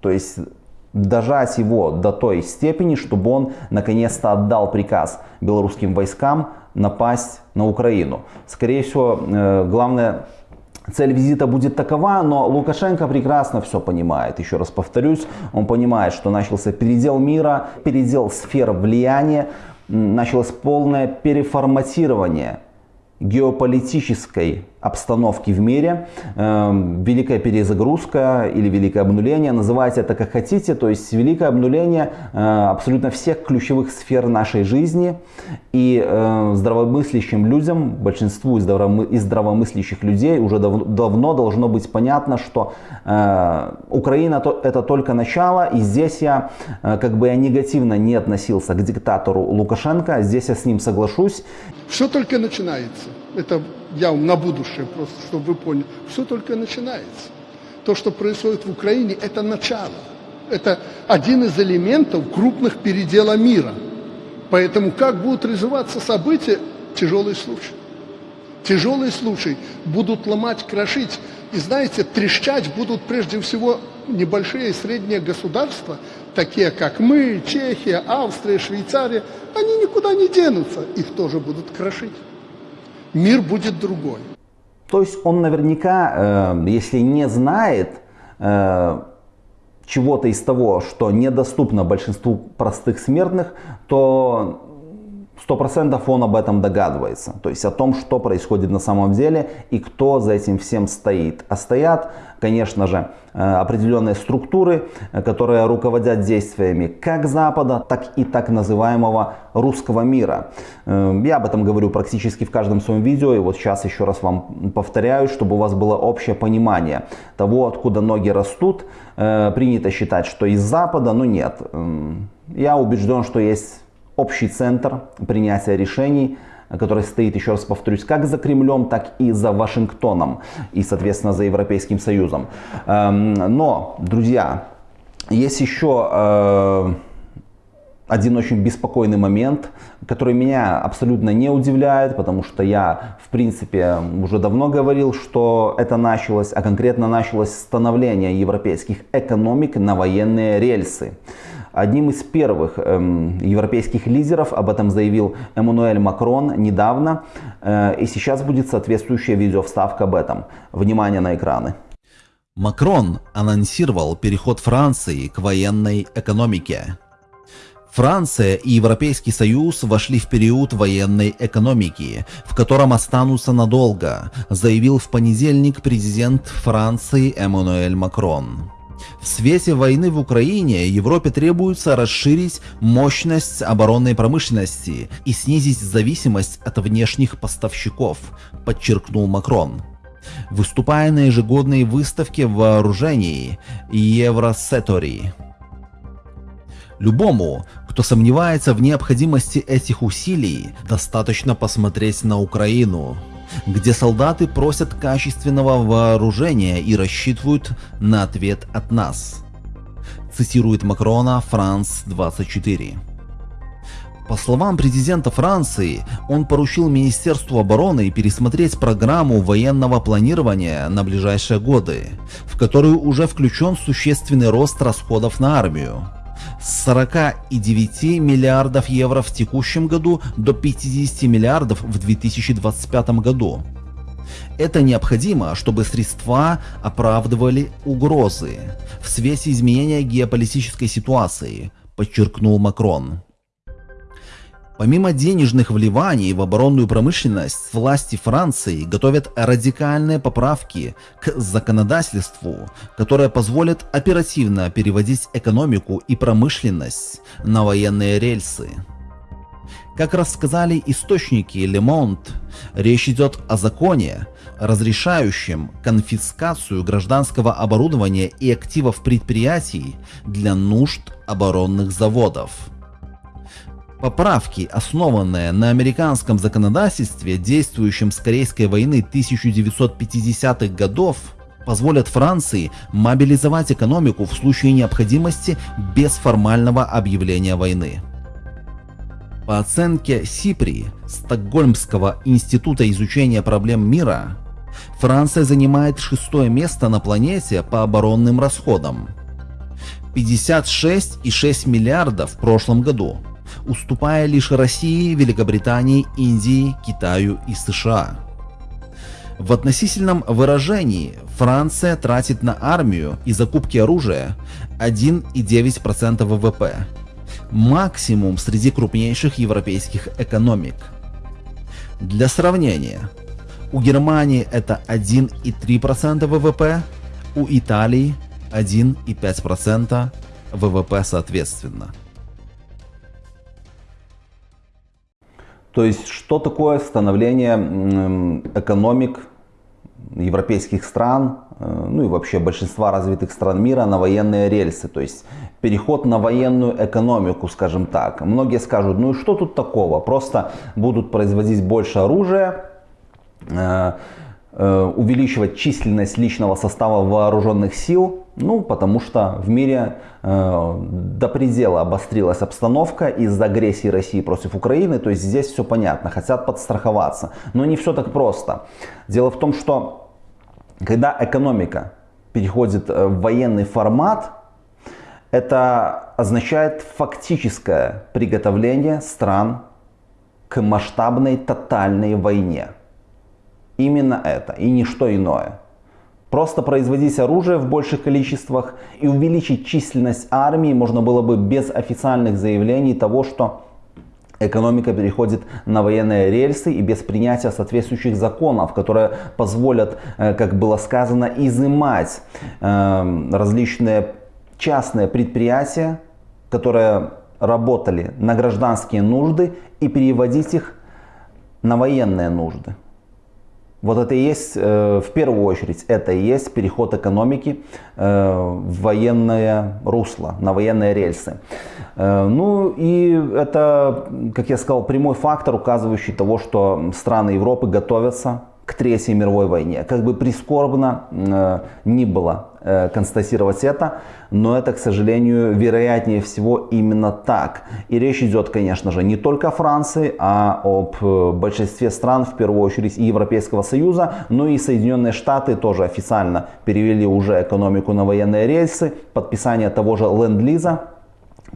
То есть дожать его до той степени, чтобы он наконец-то отдал приказ белорусским войскам напасть на Украину. Скорее всего, э, главное Цель визита будет такова, но Лукашенко прекрасно все понимает. Еще раз повторюсь, он понимает, что начался передел мира, передел сфер влияния, началось полное переформатирование геополитической обстановки в мире, э, великая перезагрузка или великое обнуление, называйте это как хотите, то есть великое обнуление э, абсолютно всех ключевых сфер нашей жизни и э, здравомыслящим людям, большинству из, здравомы, из здравомыслящих людей уже дав, давно должно быть понятно, что э, Украина то, это только начало и здесь я как бы я негативно не относился к диктатору Лукашенко, здесь я с ним соглашусь.
Все только начинается. Это я на будущее просто, чтобы вы поняли. Все только начинается. То, что происходит в Украине, это начало. Это один из элементов крупных передела мира. Поэтому как будут развиваться события, тяжелый случай. Тяжелый случай. Будут ломать, крошить. И знаете, трещать будут прежде всего небольшие и средние государства, такие как мы, Чехия, Австрия, Швейцария. Они никуда не денутся. Их тоже будут крошить мир будет другой.
То есть он наверняка, э, если не знает э, чего-то из того, что недоступно большинству простых смертных, то сто процентов он об этом догадывается. То есть о том, что происходит на самом деле и кто за этим всем стоит. А стоят, конечно же, э, определенные структуры, э, которые руководят действиями как Запада, так и так называемого русского мира. Э, я об этом говорю практически в каждом своем видео. И вот сейчас еще раз вам повторяю, чтобы у вас было общее понимание того, откуда ноги растут. Принято считать, что из Запада, но нет. Я убежден, что есть общий центр принятия решений,
который стоит, еще раз повторюсь, как за Кремлем, так и за Вашингтоном и, соответственно, за Европейским Союзом. Эм, но, друзья, есть еще э, один очень беспокойный момент, который меня абсолютно не удивляет, потому что я, в принципе, уже давно говорил, что это началось, а конкретно началось становление европейских экономик на военные рельсы. Одним из первых эм, европейских лидеров об этом заявил Эммануэль Макрон недавно, э, и сейчас будет соответствующая видеовставка об этом. Внимание на экраны.
Макрон анонсировал переход Франции к военной экономике. Франция и Европейский Союз вошли в период военной экономики, в котором останутся надолго, заявил в понедельник президент Франции Эммануэль Макрон. В свете войны в Украине Европе требуется расширить мощность оборонной промышленности и снизить зависимость от внешних поставщиков, подчеркнул Макрон выступая на ежегодной выставке вооружений Евросетори. Любому, кто сомневается в необходимости этих усилий, достаточно посмотреть на Украину, где солдаты просят качественного вооружения и рассчитывают на ответ от нас. Цитирует Макрона Франс 24. По словам президента Франции, он поручил Министерству обороны пересмотреть программу военного планирования на ближайшие годы, в которую уже включен существенный рост расходов на армию. С 49 миллиардов евро в текущем году до 50 миллиардов в 2025 году. Это необходимо, чтобы средства оправдывали угрозы в свете изменения геополитической ситуации, подчеркнул Макрон. Помимо денежных вливаний в оборонную промышленность, власти Франции готовят радикальные поправки к законодательству, которые позволят оперативно переводить экономику и промышленность на военные рельсы. Как рассказали источники Monde, речь идет о законе, разрешающем конфискацию гражданского оборудования и активов предприятий для нужд оборонных заводов. Поправки, основанные на американском законодательстве, действующем с Корейской войны 1950-х годов, позволят Франции мобилизовать экономику в случае необходимости без формального объявления войны. По оценке СИПРИ, Стокгольмского института изучения проблем мира, Франция занимает шестое место на планете по оборонным расходам. 56,6 миллиардов в прошлом году – уступая лишь России, Великобритании, Индии, Китаю и США. В относительном выражении Франция тратит на армию и закупки оружия 1,9% ВВП, максимум среди крупнейших европейских экономик. Для сравнения, у Германии это 1,3% ВВП, у Италии 1,5% ВВП соответственно.
То есть, что такое становление экономик европейских стран, э, ну и вообще большинства развитых стран мира на военные рельсы, то есть переход на военную экономику, скажем так. Многие скажут, ну и что тут такого, просто будут производить больше оружия, э, увеличивать численность личного состава вооруженных сил, ну, потому что в мире э, до предела обострилась обстановка из-за агрессии России против Украины. То есть здесь все понятно, хотят подстраховаться. Но не все так просто. Дело в том, что когда экономика переходит э, в военный формат, это означает фактическое приготовление стран к масштабной тотальной войне. Именно это и ничто иное. Просто производить оружие в больших количествах и увеличить численность армии можно было бы без официальных заявлений того, что экономика переходит на военные рельсы и без принятия соответствующих законов, которые позволят, э, как было сказано, изымать э, различные частные предприятия, которые работали на гражданские нужды и переводить их на военные нужды.
Вот это и есть, э, в первую очередь, это и есть переход экономики э, в военное русло, на военные рельсы. Э, ну и это, как я сказал, прямой фактор, указывающий того, что страны Европы готовятся к Третьей мировой войне. Как бы прискорбно ни было констатировать это, но это, к сожалению, вероятнее всего именно так. И речь идет, конечно же, не только о Франции, а об э, большинстве стран, в первую очередь и Европейского Союза, но и Соединенные Штаты тоже официально перевели уже экономику на военные рельсы. Подписание того же ленд-лиза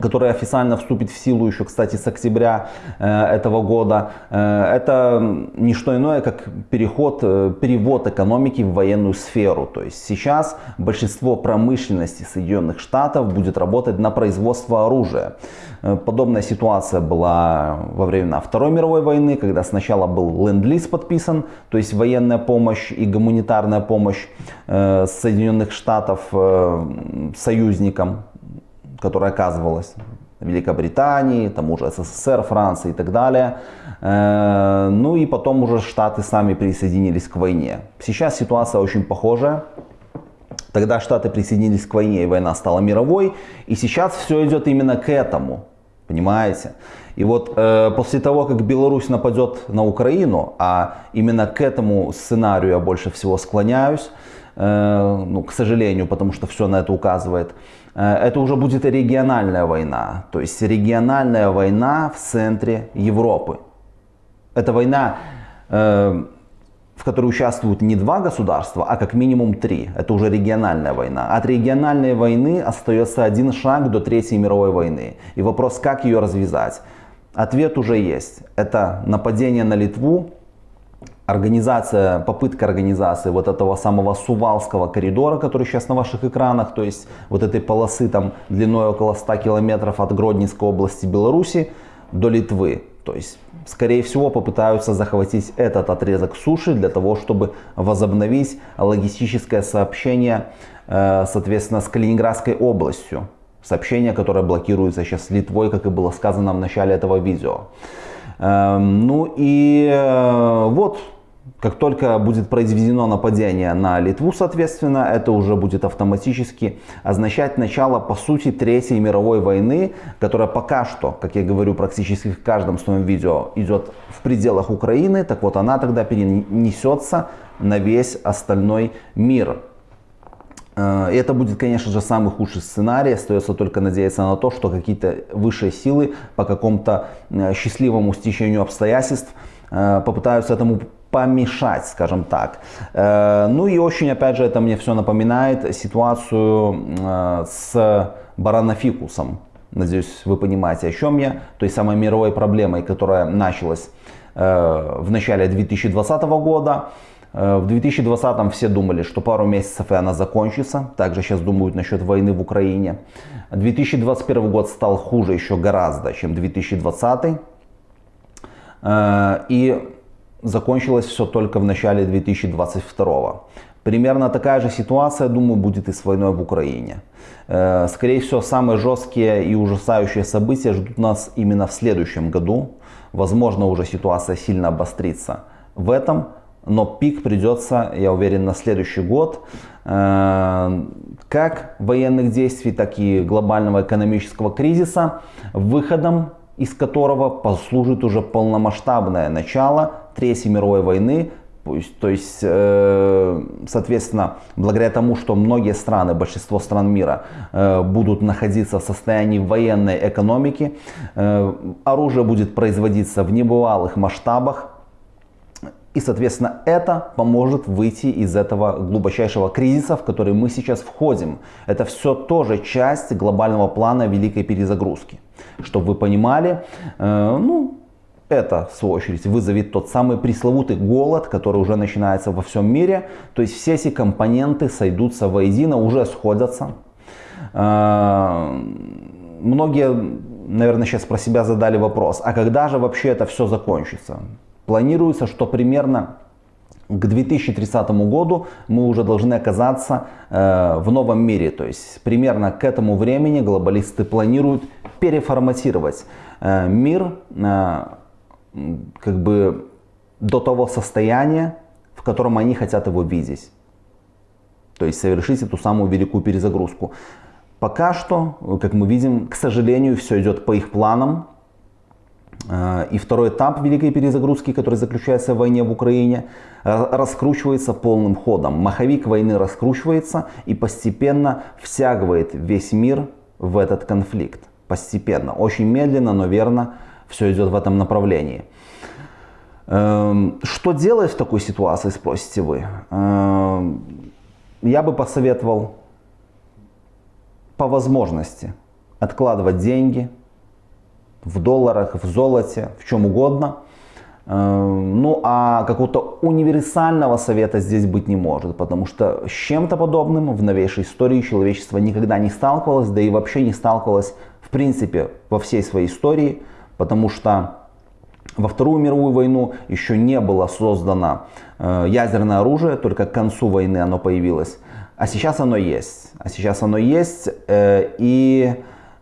который официально вступит в силу еще, кстати, с октября э, этого года, э, это не что иное, как переход, э, перевод экономики в военную сферу. То есть сейчас большинство промышленности Соединенных Штатов будет работать на производство оружия. Подобная ситуация была во времена Второй мировой войны, когда сначала был ленд-лиз подписан, то есть военная помощь и гуманитарная помощь Соединенных Штатов союзникам которая оказывалась Великобритании, тому же СССР, Франции и так далее. Э, ну и потом уже Штаты сами присоединились к войне. Сейчас ситуация очень похожая. Тогда Штаты присоединились к войне, и война стала мировой. И сейчас все идет именно к этому. Понимаете? И вот э, после того, как Беларусь нападет на Украину, а именно к этому сценарию я больше всего склоняюсь, ну, к сожалению, потому что все на это указывает, Э, это уже будет региональная война. То есть региональная война в центре Европы. Это война, э, в которой участвуют не два государства, а как минимум три. Это уже региональная война. От региональной войны остается один шаг до Третьей мировой войны. И вопрос, как ее развязать. Ответ уже есть. Это нападение на Литву организация, попытка организации вот этого самого Сувалского коридора, который сейчас на ваших экранах, то есть вот этой полосы там длиной около 100 километров от Гродненской области Беларуси до Литвы. То есть, скорее всего, попытаются захватить этот отрезок суши для того, чтобы возобновить логистическое сообщение, э, соответственно, с Калининградской областью. Сообщение, которое блокируется сейчас Литвой, как и было сказано в начале этого видео. Эм, ну и э, вот, как только будет произведено нападение на Литву, соответственно, это уже будет автоматически означать начало, по сути, Третьей мировой войны, которая пока что, как я говорю практически в каждом своем видео, идет в пределах Украины. Так вот, она тогда перенесется на весь остальной мир. Э, и это будет, конечно же, самый худший сценарий. Остается только надеяться на то, что какие-то высшие силы по какому-то э, счастливому стечению обстоятельств э, попытаются этому помешать, скажем так. Ну и очень, опять же, это мне все напоминает ситуацию с баранофикусом. Надеюсь, вы понимаете, о чем я. Той самой мировой проблемой, которая началась в начале 2020 года. В 2020 все думали, что пару месяцев и она закончится. Также сейчас думают насчет войны в Украине. 2021 год стал хуже еще гораздо, чем 2020. И закончилось все только в начале 2022. Примерно такая же ситуация, думаю, будет и с войной в Украине. Э, скорее всего, самые жесткие и ужасающие события ждут нас именно в следующем году. Возможно, уже ситуация сильно обострится в этом, но пик придется, я уверен, на следующий год. Э, как военных действий, так и глобального экономического кризиса, выходом из которого послужит уже полномасштабное начало Третьей мировой войны, то есть, э, соответственно, благодаря тому, что многие страны, большинство стран мира э, будут находиться в состоянии военной экономики, оружие будет производиться в небывалых масштабах, и, соответственно, это поможет выйти из этого глубочайшего кризиса, в который мы сейчас входим. Это все тоже часть глобального плана великой перезагрузки. Чтобы вы понимали, э, ну, это, в свою очередь, вызовет тот самый пресловутый голод, который уже начинается во всем мире. То есть все эти компоненты сойдутся воедино, уже сходятся. Э, многие, наверное, сейчас про себя задали вопрос, а когда же вообще это все закончится? Планируется, что примерно к 2030 году мы уже должны оказаться э, в новом мире. То есть примерно к этому времени глобалисты планируют переформатировать э, мир как бы до того состояния, в котором они хотят его видеть. То есть совершить эту самую великую перезагрузку. Пока что, как мы видим, к сожалению, все идет по их планам. Э, и второй этап великой перезагрузки, который заключается в войне в Украине, раскручивается полным ходом. Маховик войны раскручивается и постепенно втягивает весь мир в этот конфликт. Постепенно, очень медленно, но верно все идет в этом направлении. Эм, что делать в такой ситуации, спросите вы? Эм, я бы посоветовал по возможности откладывать деньги в долларах, в золоте, в чем угодно. Эм, ну а какого-то универсального совета здесь быть не может, потому что с чем-то подобным в новейшей истории человечество никогда не сталкивалось, да и вообще не сталкивалось в принципе во всей своей истории, потому что во Вторую мировую войну еще не было создано э, ядерное оружие, только к концу войны оно появилось. А сейчас оно есть. А сейчас оно есть, э, и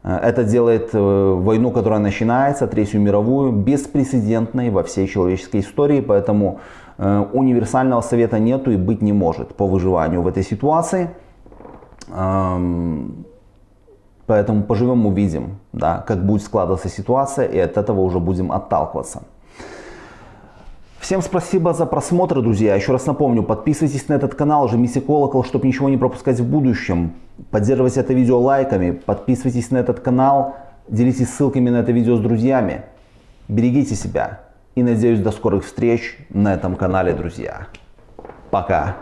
э, это делает войну, которая начинается, Третью мировую, беспрецедентной во всей человеческой истории. Поэтому универсального совета нету и быть не может по выживанию в этой ситуации. Поэтому поживем, увидим, да, как будет складываться ситуация, и от этого уже будем отталкиваться. Всем спасибо за просмотр, друзья. Еще раз напомню, подписывайтесь на этот канал, жмите колокол, чтобы ничего не пропускать в будущем. Поддерживайте это видео лайками, подписывайтесь на этот канал, делитесь ссылками на это видео с друзьями. Берегите себя и надеюсь до скорых встреч на этом канале, друзья. Пока.